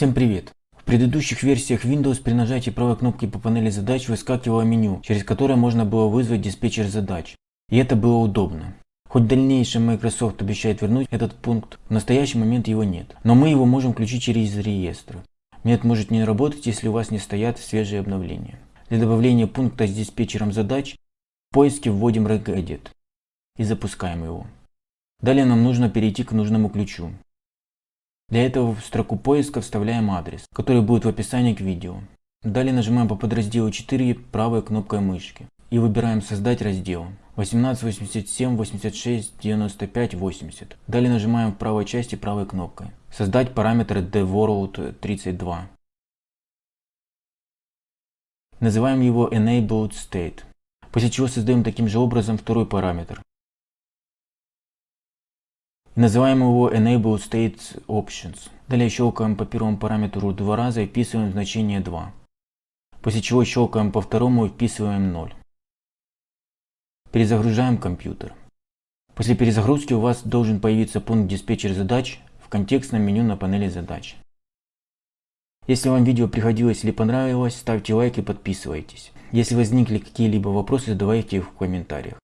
Всем привет! В предыдущих версиях Windows при нажатии правой кнопки по панели задач выскакивало меню, через которое можно было вызвать диспетчер задач. И это было удобно. Хоть в дальнейшем Microsoft обещает вернуть этот пункт, в настоящий момент его нет. Но мы его можем включить через реестры. Метод может не работать, если у вас не стоят свежие обновления. Для добавления пункта с диспетчером задач в поиске вводим regedit и запускаем его. Далее нам нужно перейти к нужному ключу. Для этого в строку поиска вставляем адрес, который будет в описании к видео. Далее нажимаем по подразделу 4 правой кнопкой мышки и выбираем создать раздел 18, 87, 86, 95, 80. Далее нажимаем в правой части правой кнопкой создать параметр theworld32. Называем его enabled state, после чего создаем таким же образом второй параметр Называем его Enable State Options. Далее щелкаем по первому параметру два раза и вписываем значение 2. После чего щелкаем по второму и вписываем 0. Перезагружаем компьютер. После перезагрузки у вас должен появиться пункт диспетчер задач в контекстном меню на панели задач. Если вам видео приходилось или понравилось, ставьте лайк и подписывайтесь. Если возникли какие-либо вопросы, задавайте их в комментариях.